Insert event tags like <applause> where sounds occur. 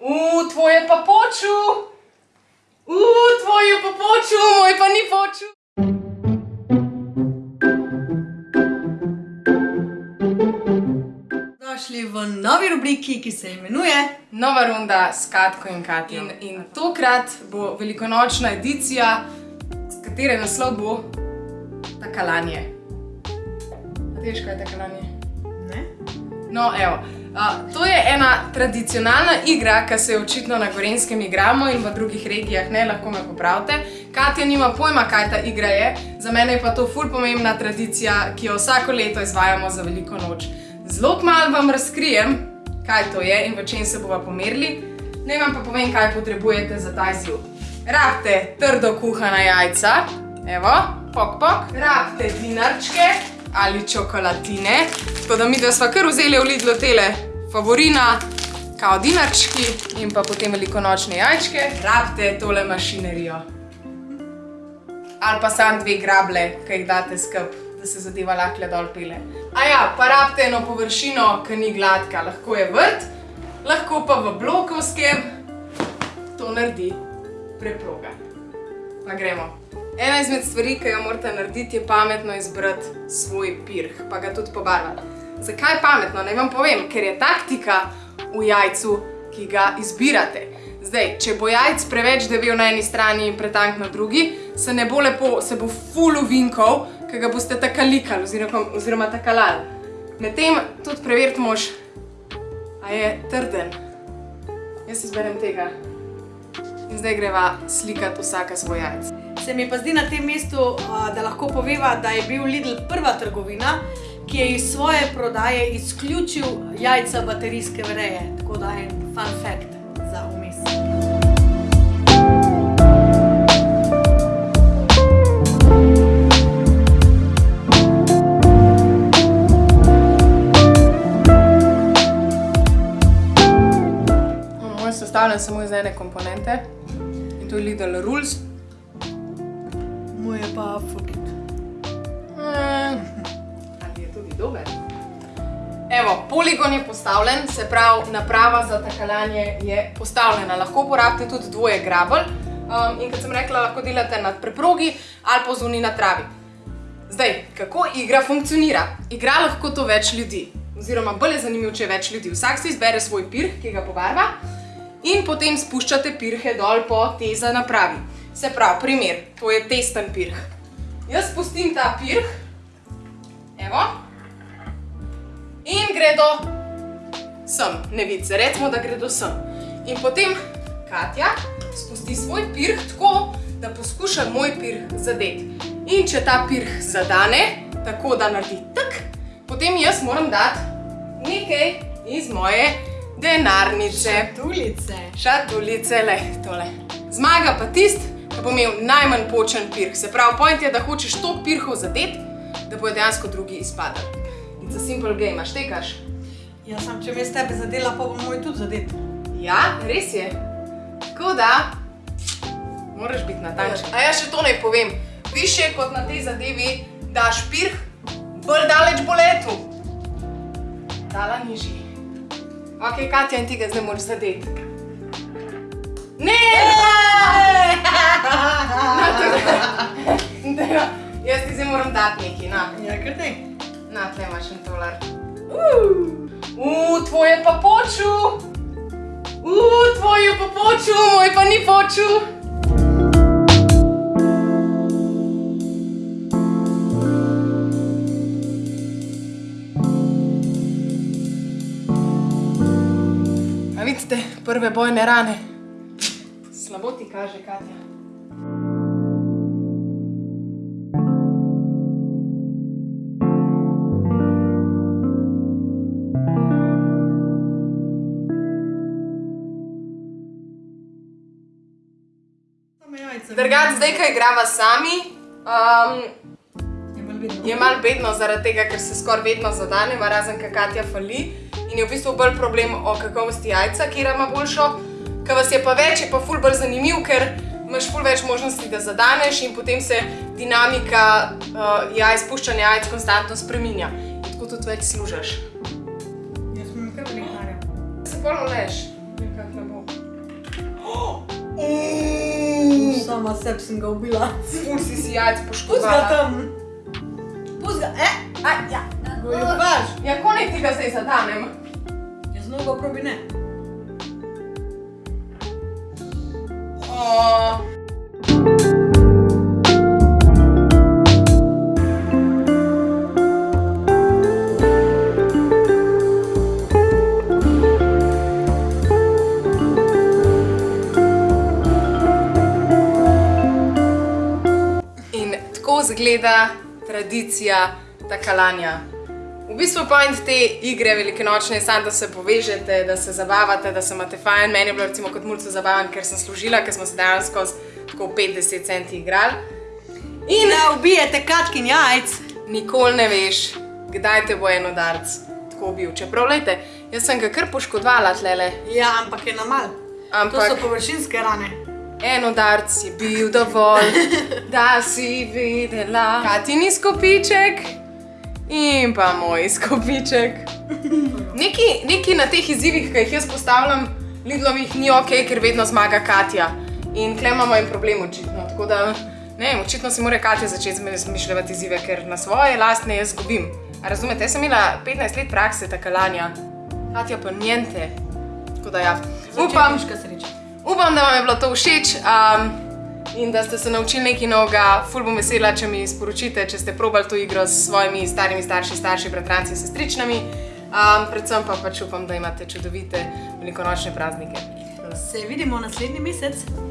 U, tvoje pa poču! U, tvoje pa poču, moj pa ni poču! Došli v novi rubriki, ki se imenuje Nova runda s Katko in Katjo. In, in tokrat bo velikonočna edicija, s katere naslov bo Takalanje. A veš, kaj je takalanje? Ne? No, evo. To je ena tradicionalna igra, ki se jo očitno na Gorenskem igramo in v drugih regijah ne, lahko me popravite. Katja nima pojma, kaj ta igra je, za mene je pa to ful pomembna tradicija, ki jo vsako leto izvajamo za veliko noč. Zelo kmalu vam razkrijem, kaj to je in v čem se bova pomerili. Naj vam pa povem, kaj potrebujete za ta izziv. Rabite trdo kuhana jajca, evo, pok pok. Rabite dinarčke ali čokolatine. Tako da mi, da sva kar vzeli v Lidlu tele favorina, kao dinarčki in pa potem velikonočne jajčke. Rabite tole mašinerijo. Ali pa samo dve grable, ki jih date skup, da se zadeva lahko dol pele. A ja, pa rabite eno površino, ki ni gladka. Lahko je vrt, lahko pa v blokovskem to naredi preproga. Pa gremo. Ena izmed stvari, ki jo morate narediti, je pametno izbrati svoj pirh, pa ga tudi pobarvati. Zakaj pametno? Naj vam povem, ker je taktika v jajcu, ki ga izbirate. Zdaj, če bo jajc preveč devel na eni strani in pretank na drugi, se ne bo lepo, se bo ful uvinkal, ki ga boste takalikali oziroma, oziroma takalali. Medtem tudi preveriti mož, a je trden. Jaz izberem tega. In zdaj greva slikati vsaka svoj jajc. Se mi pa zdi na tem mestu, da lahko poveva, da je bil Lidl prva trgovina, ki je iz svoje prodaje izključil jajca baterijske vreje. Tako da en fun fact za vmes. Moj je sestavljen samo iz ene komponente to je Lidl Rules. Moj je pa fuck it. Mm, Ali je tudi dober? Evo, poligon je postavljen, se pravi, naprava za takalanje je postavljena. Lahko uporabite tudi dvoje grabelj. Um, in kot sem rekla, lahko delate na preprogi ali pa zunaj na travi. Zdaj, kako igra funkcionira? Igra lahko to več ljudi, oziroma bolj je zanimivo, če je več ljudi. Vsak si izbere svoj pirh, ki ga pobarva, in potem spuščate pirhe dol po tej za napravi. Se pravi, primer, to je testen pirh. Jaz spustim ta pirh, evo, in gredo sem, ne vidice, recimo, da gredo sem. In potem Katja spusti svoj pirh tako, da poskuša moj pirh zadeti. In če ta pirh zadane, tako da naredi tak, potem jaz moram dati nekaj iz moje denarnice. Tulice. Šatulice, le, tole. Zmaga pa tist, ki bo imel najmanj počen pirh. Se pravi, point je, da hočeš toliko pirhov zadeti, da bojo dejansko drugi izpadali. It's a simple game, a štekaš? Ja, sam če me s tebe zadela, pa bo moj tudi zadet. Ja, res je. Tako da, moraš biti natančen. A ja še to naj povem. Više kot na tej zadevi daš pirh, bolj daleč bo letu. Dala nižji. Ok, Katja, in ti ga zdaj moraš zadeti. Ne! Na, <laughs> Dajva, Jaz ti zdaj moram dati nekaj, na. Ja, kar ne. Na, tle imaš en tolar. Uuu, tvoje pa poču! Uuu, tvoje pa poču, moj pa ni poču! Prve bojne rane. Slabo ti kaže, Katja. Drugač, zdaj, ko igrava sami, um, Je malo vedno. je malo bedno zaradi tega, ker se skoraj vedno zadaneva, razen kaj Katja fali in je v bistvu bolj problem o kakovosti jajca, kjer ima boljšo, ker vas je pa več, je pa ful bolj zanimiv, ker imaš ful več možnosti, da zadaneš in potem se dinamika uh, jaj, spuščanja jajc konstantno spreminja. In tako tudi več služaš. Jaz imam kar velikare. Se bolj oleš. Nekak ne bo. Oh! Mm. Sama sebi sem ga ubila. Ful si si jajc poškodovala. Pust ga tam. Pust ga, eh, aj, ja. Goljubaš. Ja, ko naj ti ga zdaj zadanem? Jaz mnogo probi ne. O, In tako zgleda tradicija takalanja. V bistvu point te igre velikonočne je sam, da se povežete, da se zabavate, da se imate fajn. Meni je bilo recimo kot mulcu zabaven, ker sem služila, ker smo se dejansko s tako 50 centi igrali. In Da ubijete katkin jajc. nikoli ne veš, kdaj te bo en udarc tako bil. Čeprav, lejte, jaz sem ga kar poškodovala tlele. Ja, ampak je na mal. Ampak- To so površinske rane. En udarc je bil dovolj, <laughs> da si videla, kaj ti ni skopiček in pa moj skopiček. Neki, neki na teh izzivih, ki jih jaz postavljam, Lidlovih ni ok, ker vedno zmaga Katja. In tle imamo en problem očitno. Tako da, ne vem, očitno si mora Katja začeti zmišljati izzive, ker na svoje lastne jaz zgubim. A razumete, jaz sem imela 15 let prakse takalanja, Katja pa njente. Tako da ja, upam. Upam, da vam je bilo to všeč um, in da ste se naučili nekaj novega. Ful bom vesela, če mi sporočite, če ste probali to igro s svojimi starimi starši, starši, bratranci, sestričnami. Um, predvsem pa pač upam, da imate čudovite velikonočne praznike. Se vidimo naslednji mesec.